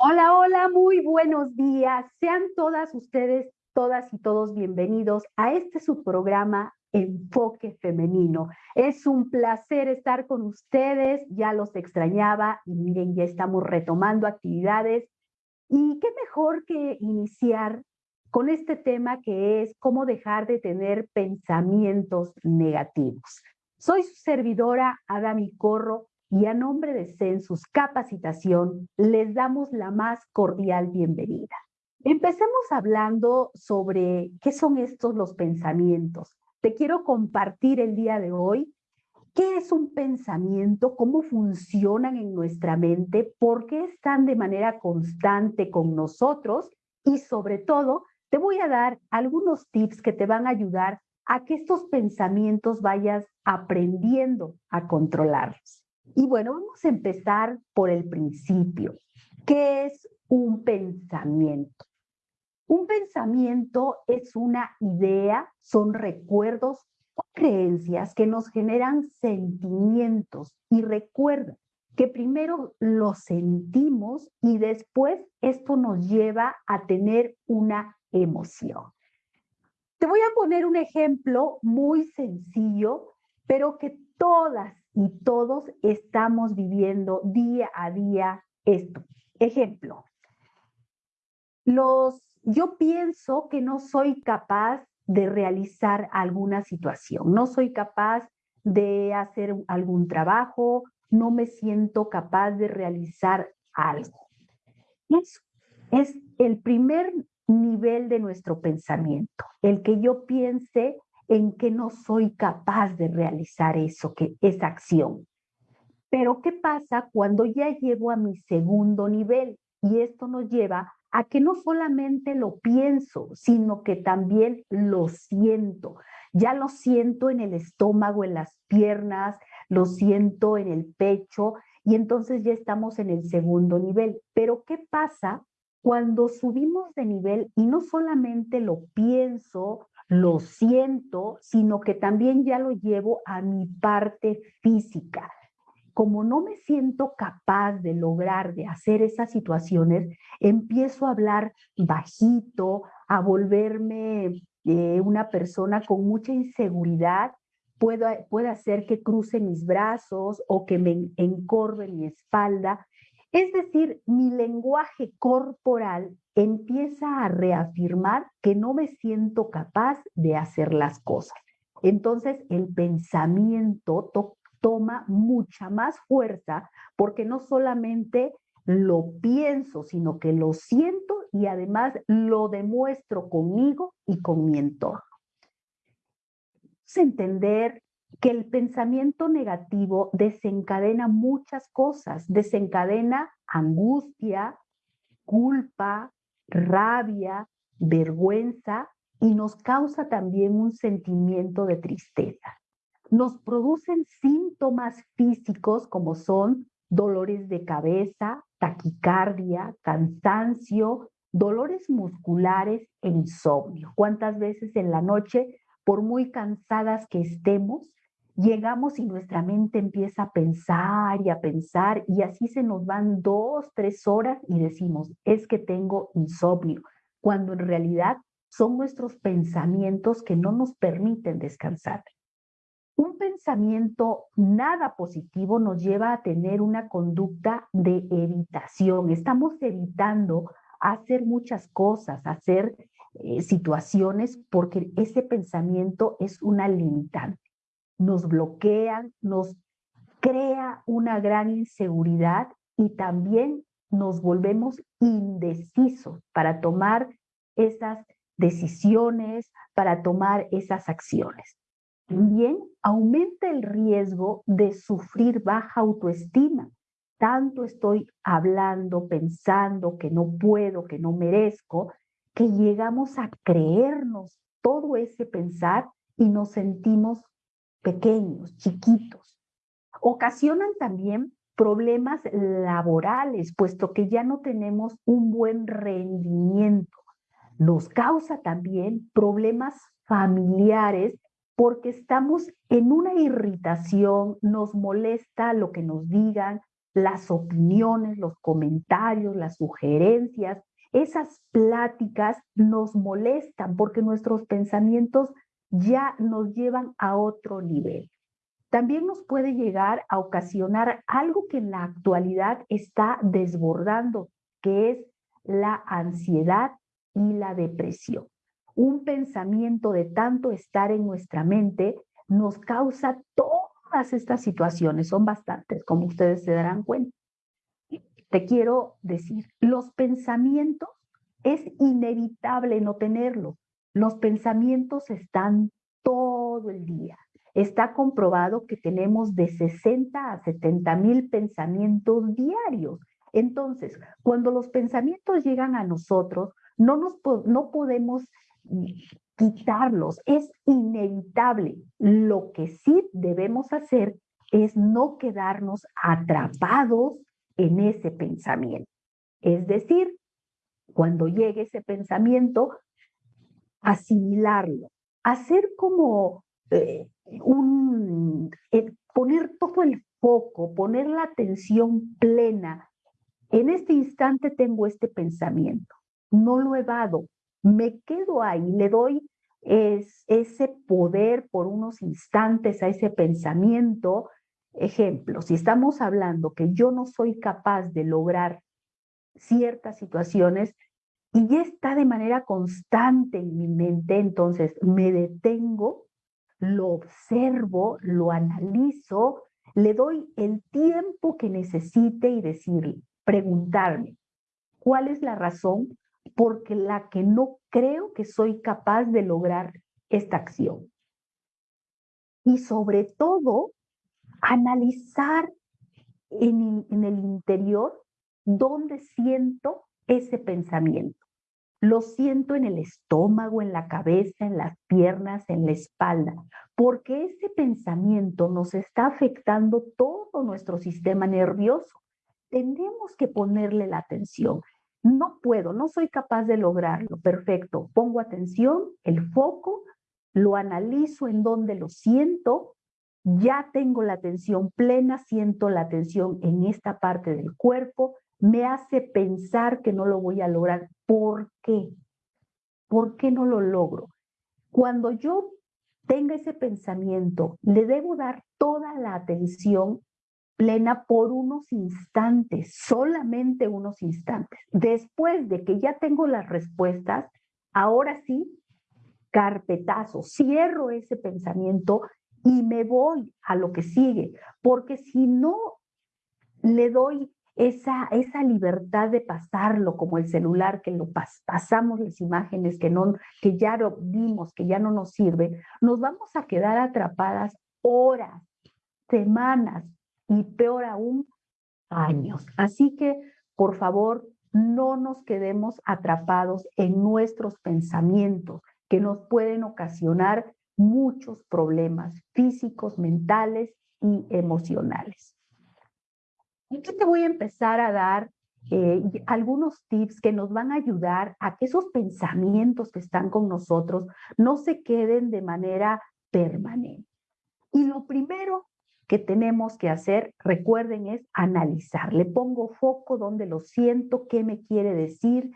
Hola, hola, muy buenos días. Sean todas ustedes, todas y todos bienvenidos a este subprograma Enfoque Femenino. Es un placer estar con ustedes, ya los extrañaba y miren, ya estamos retomando actividades. Y qué mejor que iniciar con este tema que es cómo dejar de tener pensamientos negativos. Soy su servidora Adami Corro y a nombre de Census Capacitación les damos la más cordial bienvenida. Empecemos hablando sobre qué son estos los pensamientos. Te quiero compartir el día de hoy qué es un pensamiento, cómo funcionan en nuestra mente, por qué están de manera constante con nosotros y sobre todo te voy a dar algunos tips que te van a ayudar a que estos pensamientos vayas aprendiendo a controlarlos. Y bueno, vamos a empezar por el principio. ¿Qué es un pensamiento? Un pensamiento es una idea, son recuerdos o creencias que nos generan sentimientos y recuerda que primero lo sentimos y después esto nos lleva a tener una emoción. Te voy a poner un ejemplo muy sencillo, pero que todas y todos estamos viviendo día a día esto. Ejemplo, los, yo pienso que no soy capaz de realizar alguna situación, no soy capaz de hacer algún trabajo, no me siento capaz de realizar algo. Eso es el primer nivel de nuestro pensamiento, el que yo piense en que no soy capaz de realizar eso, que esa acción. Pero ¿qué pasa cuando ya llevo a mi segundo nivel? Y esto nos lleva a que no solamente lo pienso, sino que también lo siento. Ya lo siento en el estómago, en las piernas, lo siento en el pecho y entonces ya estamos en el segundo nivel. Pero ¿qué pasa cuando subimos de nivel y no solamente lo pienso, lo siento, sino que también ya lo llevo a mi parte física. Como no me siento capaz de lograr, de hacer esas situaciones, empiezo a hablar bajito, a volverme eh, una persona con mucha inseguridad, puedo, puede hacer que cruce mis brazos o que me encorve mi espalda es decir, mi lenguaje corporal empieza a reafirmar que no me siento capaz de hacer las cosas. Entonces el pensamiento toma mucha más fuerza porque no solamente lo pienso, sino que lo siento y además lo demuestro conmigo y con mi entorno. entender que el pensamiento negativo desencadena muchas cosas, desencadena angustia, culpa, rabia, vergüenza y nos causa también un sentimiento de tristeza. Nos producen síntomas físicos como son dolores de cabeza, taquicardia, cansancio, dolores musculares e insomnio. ¿Cuántas veces en la noche, por muy cansadas que estemos, llegamos y nuestra mente empieza a pensar y a pensar y así se nos van dos, tres horas y decimos, es que tengo insomnio, cuando en realidad son nuestros pensamientos que no nos permiten descansar. Un pensamiento nada positivo nos lleva a tener una conducta de evitación. Estamos evitando hacer muchas cosas, hacer eh, situaciones, porque ese pensamiento es una limitante nos bloquean, nos crea una gran inseguridad y también nos volvemos indecisos para tomar esas decisiones, para tomar esas acciones. También aumenta el riesgo de sufrir baja autoestima. Tanto estoy hablando, pensando que no puedo, que no merezco, que llegamos a creernos todo ese pensar y nos sentimos pequeños, chiquitos. Ocasionan también problemas laborales, puesto que ya no tenemos un buen rendimiento. Nos causa también problemas familiares porque estamos en una irritación, nos molesta lo que nos digan, las opiniones, los comentarios, las sugerencias, esas pláticas nos molestan porque nuestros pensamientos ya nos llevan a otro nivel. También nos puede llegar a ocasionar algo que en la actualidad está desbordando, que es la ansiedad y la depresión. Un pensamiento de tanto estar en nuestra mente nos causa todas estas situaciones, son bastantes, como ustedes se darán cuenta. Te quiero decir, los pensamientos es inevitable no tenerlos. Los pensamientos están todo el día. Está comprobado que tenemos de 60 a 70 mil pensamientos diarios. Entonces, cuando los pensamientos llegan a nosotros, no, nos, no podemos quitarlos, es inevitable. Lo que sí debemos hacer es no quedarnos atrapados en ese pensamiento. Es decir, cuando llegue ese pensamiento, asimilarlo, hacer como eh, un, eh, poner todo el foco, poner la atención plena. En este instante tengo este pensamiento, no lo evado, me quedo ahí, le doy es, ese poder por unos instantes a ese pensamiento. Ejemplo, si estamos hablando que yo no soy capaz de lograr ciertas situaciones y ya está de manera constante en mi mente, entonces me detengo, lo observo, lo analizo, le doy el tiempo que necesite y decirle, preguntarme, ¿cuál es la razón porque la que no creo que soy capaz de lograr esta acción? Y sobre todo, analizar en, en el interior dónde siento ese pensamiento. Lo siento en el estómago, en la cabeza, en las piernas, en la espalda, porque ese pensamiento nos está afectando todo nuestro sistema nervioso. Tenemos que ponerle la atención. No puedo, no soy capaz de lograrlo. Perfecto. Pongo atención, el foco, lo analizo en donde lo siento, ya tengo la atención plena, siento la atención en esta parte del cuerpo, me hace pensar que no lo voy a lograr. ¿Por qué? ¿Por qué no lo logro? Cuando yo tenga ese pensamiento, le debo dar toda la atención plena por unos instantes, solamente unos instantes. Después de que ya tengo las respuestas, ahora sí, carpetazo, cierro ese pensamiento y me voy a lo que sigue, porque si no le doy esa, esa libertad de pasarlo como el celular, que lo pasamos las imágenes que, no, que ya lo vimos, que ya no nos sirve, nos vamos a quedar atrapadas horas, semanas y peor aún, años. Así que, por favor, no nos quedemos atrapados en nuestros pensamientos que nos pueden ocasionar muchos problemas físicos, mentales y emocionales. Aquí te voy a empezar a dar eh, algunos tips que nos van a ayudar a que esos pensamientos que están con nosotros no se queden de manera permanente. Y lo primero que tenemos que hacer, recuerden, es analizar. Le pongo foco donde lo siento, qué me quiere decir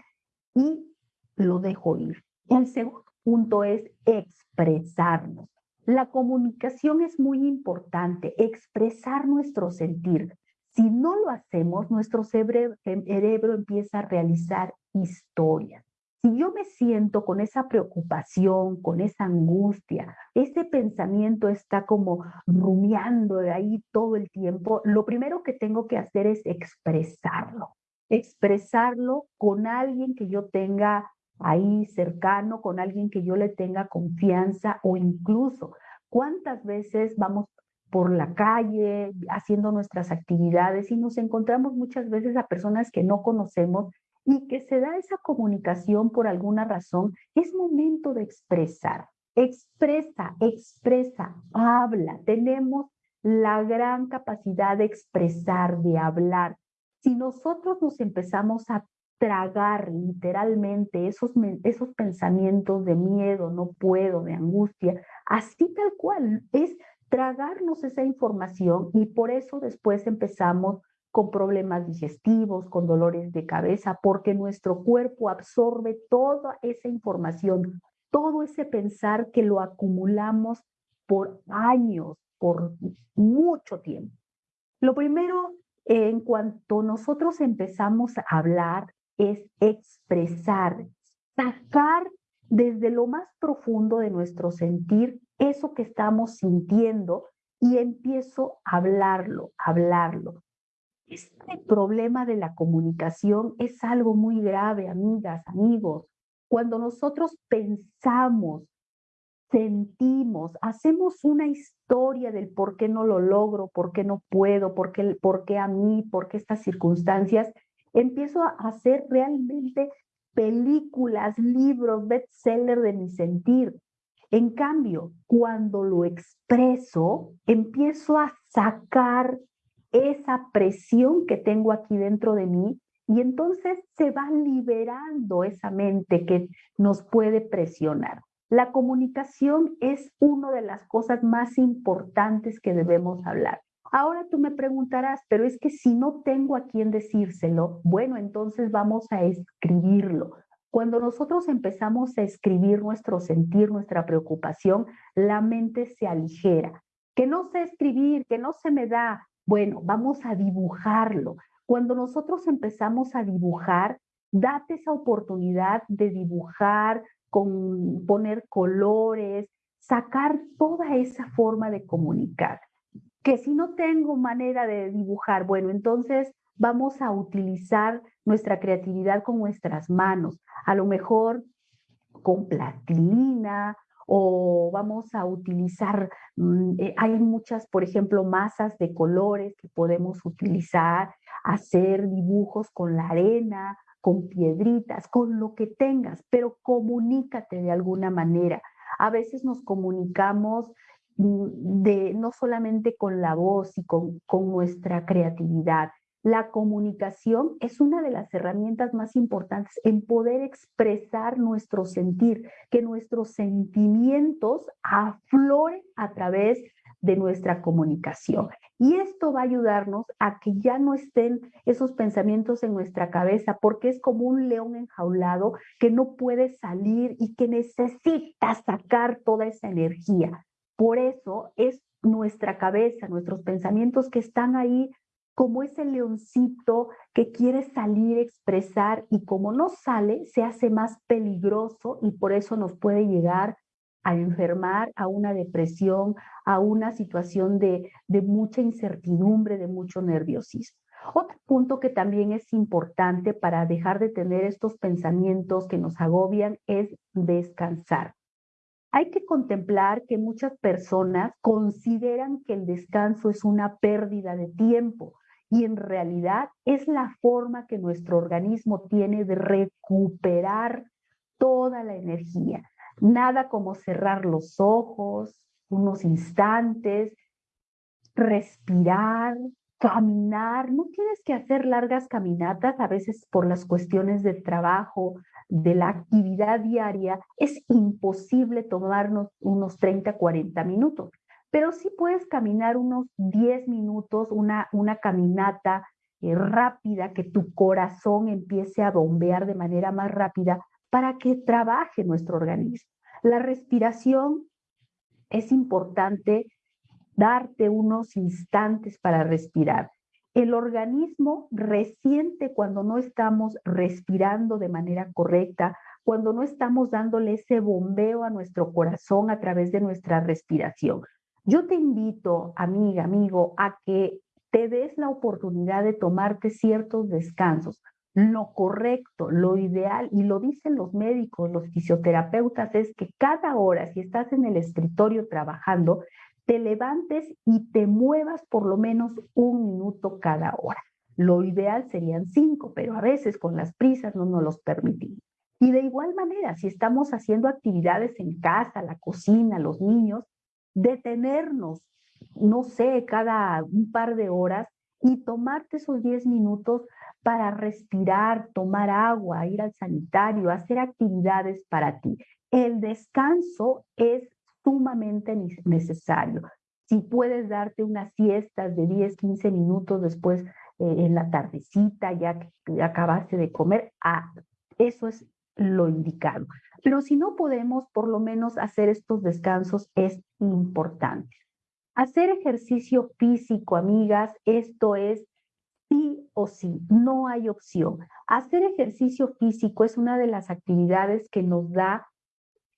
y lo dejo ir. El segundo punto es expresarnos. La comunicación es muy importante, expresar nuestro sentir. Si no lo hacemos, nuestro cerebro, empieza a realizar historias. Si yo me siento con esa preocupación, con esa angustia, ese pensamiento está como rumiando de ahí todo el tiempo, lo primero que tengo que hacer es expresarlo. Expresarlo con alguien que yo tenga ahí cercano, con alguien que yo le tenga confianza o incluso cuántas veces vamos por la calle, haciendo nuestras actividades y nos encontramos muchas veces a personas que no conocemos y que se da esa comunicación por alguna razón, es momento de expresar. Expresa, expresa, habla. Tenemos la gran capacidad de expresar, de hablar. Si nosotros nos empezamos a tragar literalmente esos, esos pensamientos de miedo, no puedo, de angustia, así tal cual, es tragarnos esa información y por eso después empezamos con problemas digestivos, con dolores de cabeza, porque nuestro cuerpo absorbe toda esa información, todo ese pensar que lo acumulamos por años, por mucho tiempo. Lo primero, en cuanto nosotros empezamos a hablar, es expresar, sacar desde lo más profundo de nuestro sentir eso que estamos sintiendo y empiezo a hablarlo, hablarlo. Este problema de la comunicación es algo muy grave, amigas, amigos. Cuando nosotros pensamos, sentimos, hacemos una historia del por qué no lo logro, por qué no puedo, por qué, por qué a mí, por qué estas circunstancias, empiezo a hacer realmente películas, libros, bestseller de mi sentir. En cambio, cuando lo expreso, empiezo a sacar esa presión que tengo aquí dentro de mí y entonces se va liberando esa mente que nos puede presionar. La comunicación es una de las cosas más importantes que debemos hablar. Ahora tú me preguntarás, pero es que si no tengo a quién decírselo, bueno, entonces vamos a escribirlo. Cuando nosotros empezamos a escribir nuestro sentir, nuestra preocupación, la mente se aligera. Que no sé escribir, que no se me da. Bueno, vamos a dibujarlo. Cuando nosotros empezamos a dibujar, date esa oportunidad de dibujar, con poner colores, sacar toda esa forma de comunicar que si no tengo manera de dibujar, bueno, entonces vamos a utilizar nuestra creatividad con nuestras manos, a lo mejor con plastilina o vamos a utilizar, mm, eh, hay muchas, por ejemplo, masas de colores que podemos utilizar, hacer dibujos con la arena, con piedritas, con lo que tengas, pero comunícate de alguna manera. A veces nos comunicamos Mm, de no solamente con la voz y con, con nuestra creatividad. La comunicación es una de las herramientas más importantes en poder expresar nuestro sentir, que nuestros sentimientos afloren a través de nuestra comunicación. Y esto va a ayudarnos a que ya no estén esos pensamientos en nuestra cabeza, porque es como un león enjaulado que no puede salir y que necesita sacar toda esa energía. Por eso es nuestra cabeza, nuestros pensamientos que están ahí como ese leoncito que quiere salir, expresar y como no sale, se hace más peligroso y por eso nos puede llegar a enfermar, a una depresión, a una situación de, de mucha incertidumbre, de mucho nerviosismo. Otro punto que también es importante para dejar de tener estos pensamientos que nos agobian es descansar. Hay que contemplar que muchas personas consideran que el descanso es una pérdida de tiempo y en realidad es la forma que nuestro organismo tiene de recuperar toda la energía. Nada como cerrar los ojos unos instantes, respirar, caminar. No tienes que hacer largas caminatas, a veces por las cuestiones de trabajo de la actividad diaria, es imposible tomarnos unos 30, 40 minutos, pero sí puedes caminar unos 10 minutos, una, una caminata eh, rápida, que tu corazón empiece a bombear de manera más rápida para que trabaje nuestro organismo. La respiración es importante darte unos instantes para respirar el organismo resiente cuando no estamos respirando de manera correcta, cuando no estamos dándole ese bombeo a nuestro corazón a través de nuestra respiración. Yo te invito, amiga, amigo, a que te des la oportunidad de tomarte ciertos descansos. Lo correcto, lo ideal, y lo dicen los médicos, los fisioterapeutas, es que cada hora, si estás en el escritorio trabajando, te levantes y te muevas por lo menos un minuto cada hora. Lo ideal serían cinco, pero a veces con las prisas no nos los permitimos. Y de igual manera, si estamos haciendo actividades en casa, la cocina, los niños, detenernos, no sé, cada un par de horas y tomarte esos 10 minutos para respirar, tomar agua, ir al sanitario, hacer actividades para ti. El descanso es sumamente necesario. Si puedes darte unas siestas de 10, 15 minutos después eh, en la tardecita, ya que acabaste de comer, ah, eso es lo indicado. Pero si no podemos, por lo menos hacer estos descansos es importante. Hacer ejercicio físico, amigas, esto es sí o sí, no hay opción. Hacer ejercicio físico es una de las actividades que nos da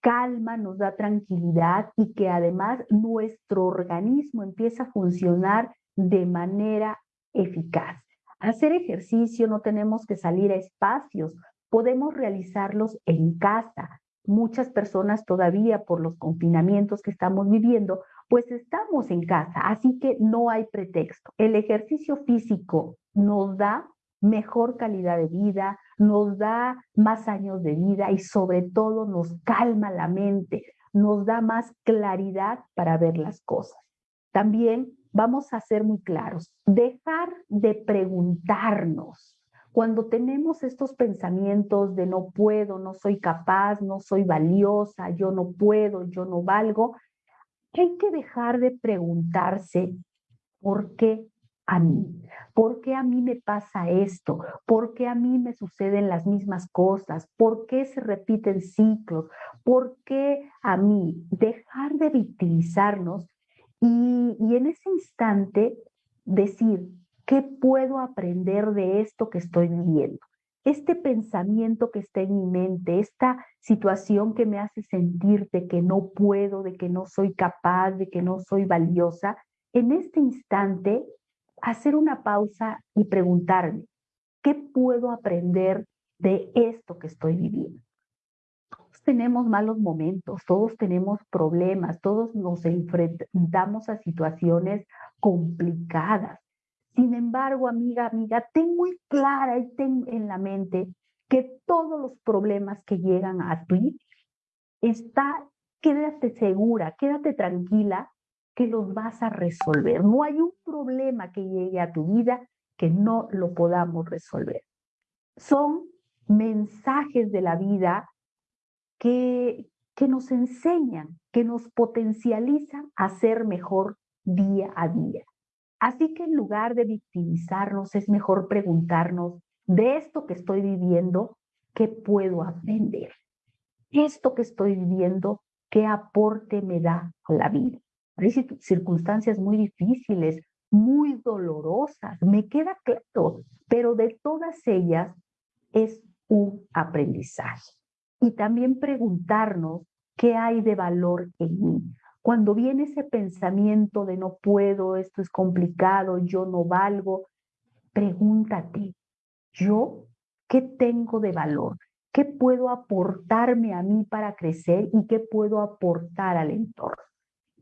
calma, nos da tranquilidad y que además nuestro organismo empieza a funcionar de manera eficaz. Hacer ejercicio no tenemos que salir a espacios, podemos realizarlos en casa. Muchas personas todavía por los confinamientos que estamos viviendo, pues estamos en casa, así que no hay pretexto. El ejercicio físico nos da mejor calidad de vida, nos da más años de vida y sobre todo nos calma la mente, nos da más claridad para ver las cosas. También vamos a ser muy claros, dejar de preguntarnos. Cuando tenemos estos pensamientos de no puedo, no soy capaz, no soy valiosa, yo no puedo, yo no valgo, hay que dejar de preguntarse por qué a mí, por qué a mí me pasa esto, por qué a mí me suceden las mismas cosas, por qué se repiten ciclos, por qué a mí, dejar de victimizarnos y, en ese instante decir, ¿qué puedo aprender de esto que estoy viviendo? Este pensamiento que está en mi mente, esta situación que me hace sentir de que no puedo, de que no soy capaz, de que no soy valiosa, en este instante hacer una pausa y preguntarme, ¿qué puedo aprender de esto que estoy viviendo? tenemos malos momentos, todos tenemos problemas, todos nos enfrentamos a situaciones complicadas. Sin embargo, amiga, amiga, ten muy clara y ten en la mente que todos los problemas que llegan a ti, está, quédate segura, quédate tranquila que los vas a resolver. No hay un problema que llegue a tu vida que no lo podamos resolver. Son mensajes de la vida que, que nos enseñan, que nos potencializan a ser mejor día a día. Así que en lugar de victimizarnos, es mejor preguntarnos, de esto que estoy viviendo, ¿qué puedo aprender? Esto que estoy viviendo, ¿qué aporte me da a la vida? Hay circunstancias muy difíciles, muy dolorosas, me queda claro, pero de todas ellas es un aprendizaje y también preguntarnos qué hay de valor en mí. Cuando viene ese pensamiento de no puedo, esto es complicado, yo no valgo, pregúntate, ¿yo qué tengo de valor? ¿Qué puedo aportarme a mí para crecer y qué puedo aportar al entorno?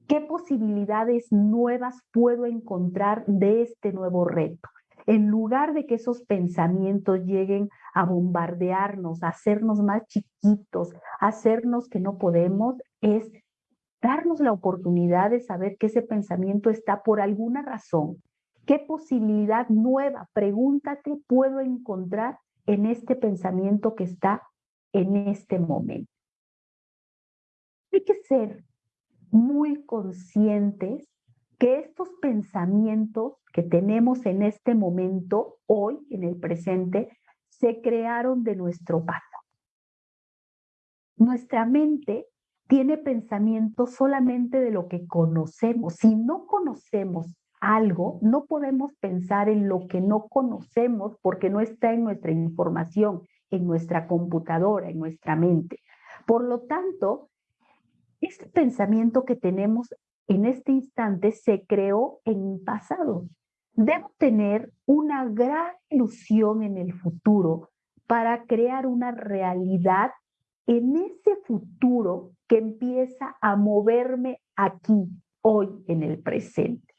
¿Qué posibilidades nuevas puedo encontrar de este nuevo reto? en lugar de que esos pensamientos lleguen a bombardearnos, a hacernos más chiquitos, a hacernos que no podemos, es darnos la oportunidad de saber que ese pensamiento está por alguna razón. ¿Qué posibilidad nueva, pregúntate, puedo encontrar en este pensamiento que está en este momento? Hay que ser muy conscientes que estos pensamientos que tenemos en este momento, hoy, en el presente, se crearon de nuestro pasado. Nuestra mente tiene pensamientos solamente de lo que conocemos. Si no conocemos algo, no podemos pensar en lo que no conocemos porque no está en nuestra información, en nuestra computadora, en nuestra mente. Por lo tanto, este pensamiento que tenemos en este instante se creó en el pasado. Debo tener una gran ilusión en el futuro para crear una realidad en ese futuro que empieza a moverme aquí, hoy, en el presente.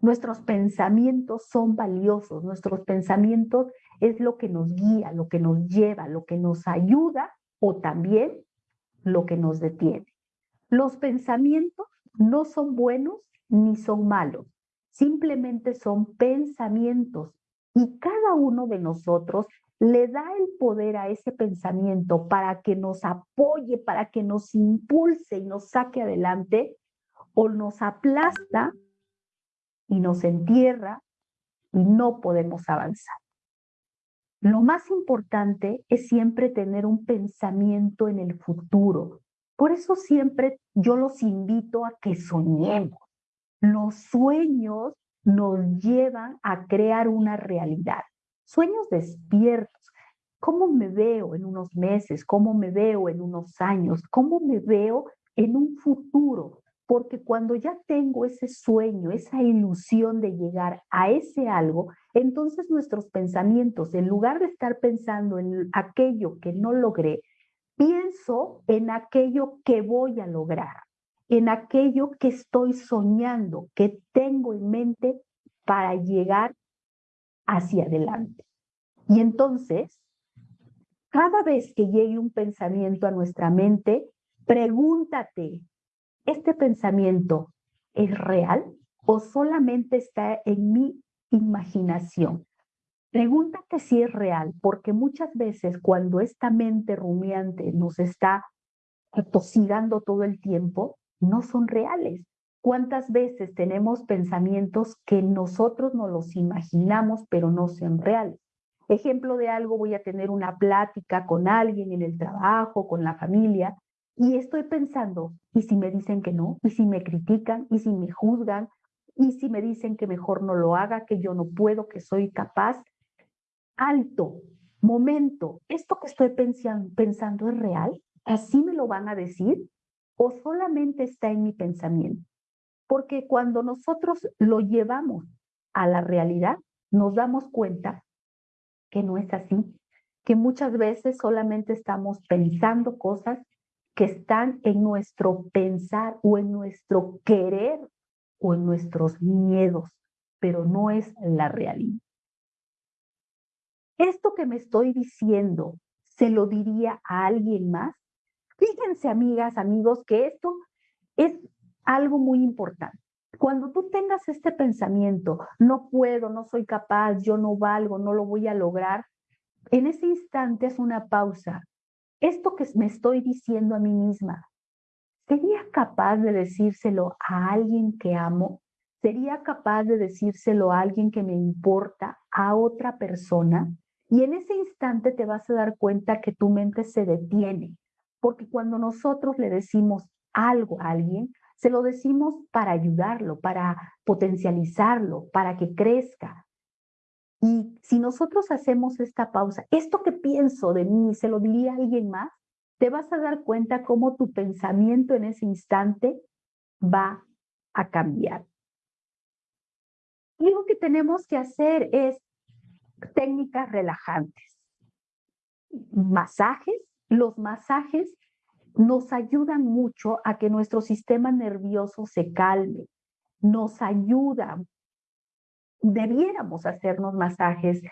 Nuestros pensamientos son valiosos, nuestros pensamientos es lo que nos guía, lo que nos lleva, lo que nos ayuda o también lo que nos detiene. Los pensamientos no son buenos ni son malos simplemente son pensamientos y cada uno de nosotros le da el poder a ese pensamiento para que nos apoye, para que nos impulse y nos saque adelante, o nos aplasta y nos entierra, y no podemos avanzar. Lo más importante es siempre tener un pensamiento en el futuro. Por eso siempre yo los invito a que soñemos. Los sueños nos llevan a crear una realidad. Sueños despiertos. ¿Cómo me veo en unos meses? ¿Cómo me veo en unos años? ¿Cómo me veo en un futuro? Porque cuando ya tengo ese sueño, esa ilusión de llegar a ese algo, entonces nuestros pensamientos, en lugar de estar pensando en aquello que no logré, pienso en aquello que voy a lograr, en aquello que estoy soñando, que tengo en mente para llegar hacia adelante. Y entonces, cada vez que llegue un pensamiento a nuestra mente, pregúntate, ¿este pensamiento es real o solamente está en mi imaginación? Pregúntate si es real, porque muchas veces cuando esta mente rumiante nos está atosigando todo el tiempo, no son reales. ¿Cuántas veces tenemos pensamientos que nosotros no los imaginamos, pero no son reales? Ejemplo de algo, voy a tener una plática con alguien en el trabajo, con la familia, y estoy pensando, ¿y si me dicen que no? ¿Y si me critican? ¿Y si me juzgan? ¿Y si me dicen que mejor no lo haga, que yo no puedo, que soy capaz? Alto, momento, ¿esto que estoy pensando es real? ¿Así me lo van a decir? ¿O solamente está en mi pensamiento? Porque cuando nosotros lo llevamos a la realidad, nos damos cuenta que no es así, que muchas veces solamente estamos pensando cosas que están en nuestro pensar o en nuestro querer o en nuestros miedos, pero no es la realidad. Esto que me estoy diciendo, ¿se lo diría a alguien más? Fíjense, amigas, amigos, que esto es algo muy importante. Cuando tú tengas este pensamiento, no puedo, no soy capaz, yo no valgo, no lo voy a lograr, en ese instante es una pausa esto que me estoy diciendo a mí misma, ¿sería capaz de decírselo a alguien que amo? ¿Sería capaz de decírselo a alguien que me importa, a otra persona? Y en ese instante te vas a dar cuenta que tu mente se detiene, porque cuando nosotros le decimos algo a alguien, se lo decimos para ayudarlo, para potencializarlo, para que crezca, y si nosotros hacemos esta pausa, esto que pienso de mí, se lo diría a alguien más, te vas a dar cuenta cómo tu pensamiento en ese instante va a cambiar. Y lo que tenemos que hacer es técnicas relajantes. Masajes. Los masajes nos ayudan mucho a que nuestro sistema nervioso se calme. Nos ayudan debiéramos hacernos masajes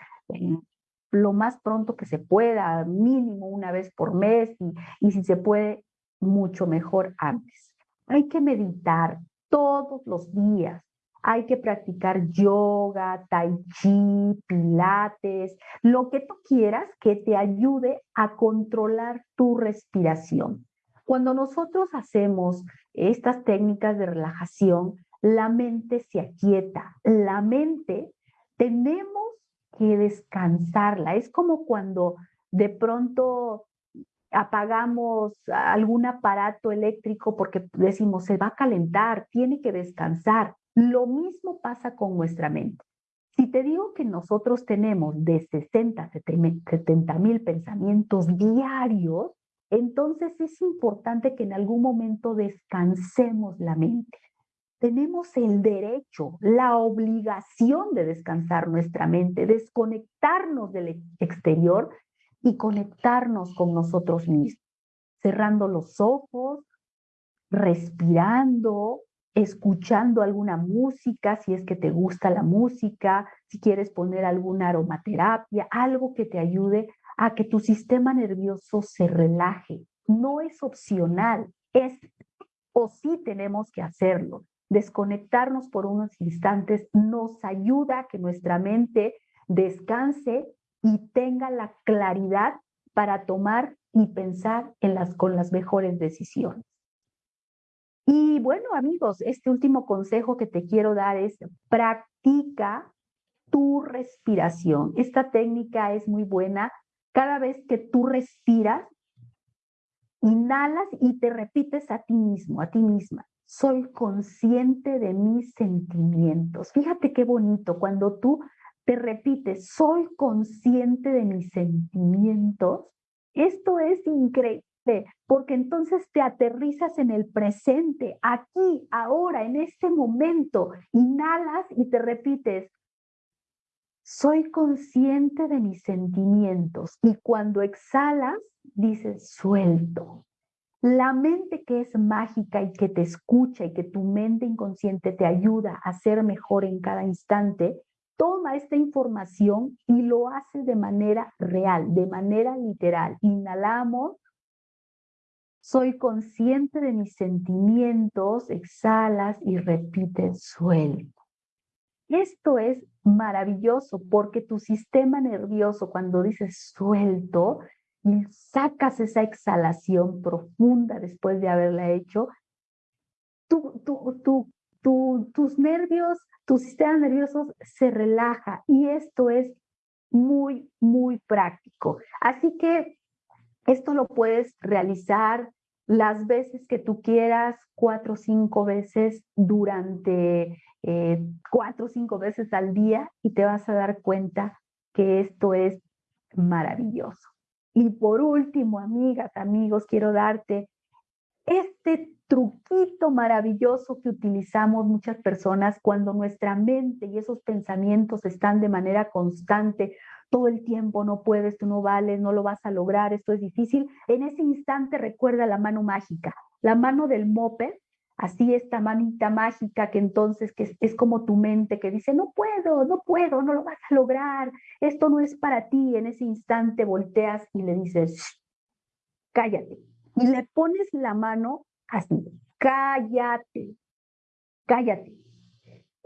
lo más pronto que se pueda, mínimo una vez por mes y, y si se puede, mucho mejor antes. Hay que meditar todos los días. Hay que practicar yoga, tai chi, pilates, lo que tú quieras que te ayude a controlar tu respiración. Cuando nosotros hacemos estas técnicas de relajación, la mente se aquieta. La mente tenemos que descansarla. Es como cuando de pronto apagamos algún aparato eléctrico porque decimos se va a calentar, tiene que descansar. Lo mismo pasa con nuestra mente. Si te digo que nosotros tenemos de 60 a 70 mil pensamientos diarios, entonces es importante que en algún momento descansemos la mente. Tenemos el derecho, la obligación de descansar nuestra mente, desconectarnos del exterior y conectarnos con nosotros mismos, cerrando los ojos, respirando, escuchando alguna música, si es que te gusta la música, si quieres poner alguna aromaterapia, algo que te ayude a que tu sistema nervioso se relaje. No es opcional, es o sí tenemos que hacerlo desconectarnos por unos instantes nos ayuda a que nuestra mente descanse y tenga la claridad para tomar y pensar en las, con las mejores decisiones. Y bueno, amigos, este último consejo que te quiero dar es practica tu respiración. Esta técnica es muy buena. Cada vez que tú respiras, inhalas y te repites a ti mismo, a ti misma. Soy consciente de mis sentimientos. Fíjate qué bonito cuando tú te repites, soy consciente de mis sentimientos. Esto es increíble porque entonces te aterrizas en el presente, aquí, ahora, en este momento. Inhalas y te repites, soy consciente de mis sentimientos. Y cuando exhalas, dices, suelto. La mente que es mágica y que te escucha y que tu mente inconsciente te ayuda a ser mejor en cada instante, toma esta información y lo hace de manera real, de manera literal. Inhalamos, soy consciente de mis sentimientos, exhalas y repites, suelto. Esto es maravilloso porque tu sistema nervioso cuando dices suelto y sacas esa exhalación profunda después de haberla hecho, tu, tus nervios, tu sistema nervioso se relaja y esto es muy, muy práctico. Así que esto lo puedes realizar las veces que tú quieras, cuatro o cinco veces durante eh, cuatro o cinco veces al día y te vas a dar cuenta que esto es maravilloso. Y por último, amigas, amigos, quiero darte este truquito maravilloso que utilizamos muchas personas cuando nuestra mente y esos pensamientos están de manera constante todo el tiempo, no puedes, tú no vales, no lo vas a lograr, esto es difícil. En ese instante recuerda la mano mágica, la mano del mope, así esta manita mágica que entonces que es, como tu mente que dice, no puedo, no puedo, no lo vas a lograr, esto no es para ti. En ese instante volteas y le dices, cállate. Y le pones la mano así, cállate, cállate.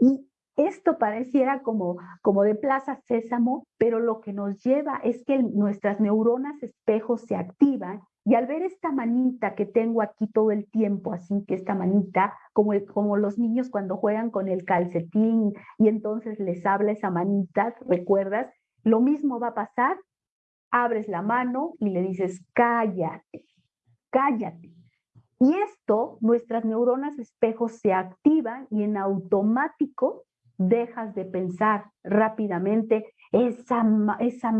Y esto pareciera como, como de Plaza Sésamo, pero lo que nos lleva es que nuestras neuronas espejos se activan y al ver esta manita que tengo aquí todo el tiempo, así que esta manita, como, como los niños cuando juegan con el calcetín y entonces les habla esa manita, ¿recuerdas? Lo mismo va a pasar, abres la mano y le dices, cállate, cállate. Y esto, nuestras neuronas espejos se activan y en automático dejas de pensar rápidamente esa, esa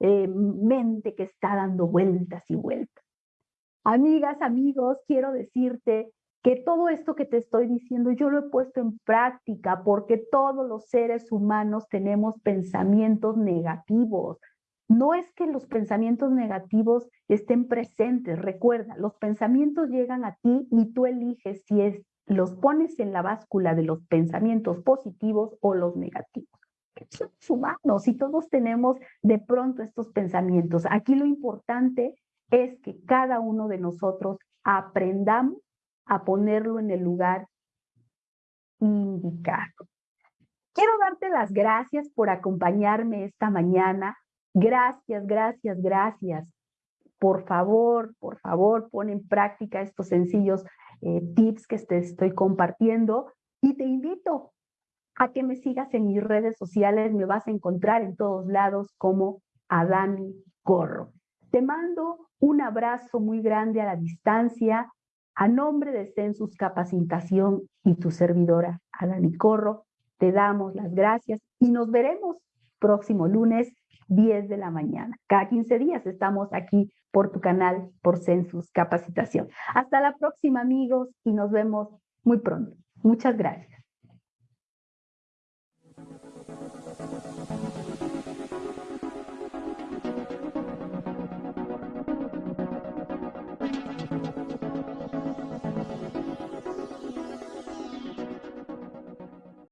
eh, mente que está dando vueltas y vueltas. Amigas, amigos, quiero decirte que todo esto que te estoy diciendo yo lo he puesto en práctica porque todos los seres humanos tenemos pensamientos negativos. No es que los pensamientos negativos estén presentes, recuerda, los pensamientos llegan a ti y tú eliges si es los pones en la báscula de los pensamientos positivos o los negativos. Somos humanos y todos tenemos de pronto estos pensamientos. Aquí lo importante es que cada uno de nosotros aprendamos a ponerlo en el lugar indicado. Quiero darte las gracias por acompañarme esta mañana. Gracias, gracias, gracias. Por favor, por favor, pon en práctica estos sencillos eh, tips que te estoy compartiendo y te invito a que me sigas en mis redes sociales, me vas a encontrar en todos lados como Adani Corro. Te mando un abrazo muy grande a la distancia, a nombre de Census Capacitación y tu servidora Adani Corro, te damos las gracias y nos veremos próximo lunes 10 de la mañana. Cada 15 días estamos aquí por tu canal, por Census Capacitación. Hasta la próxima, amigos, y nos vemos muy pronto. Muchas gracias.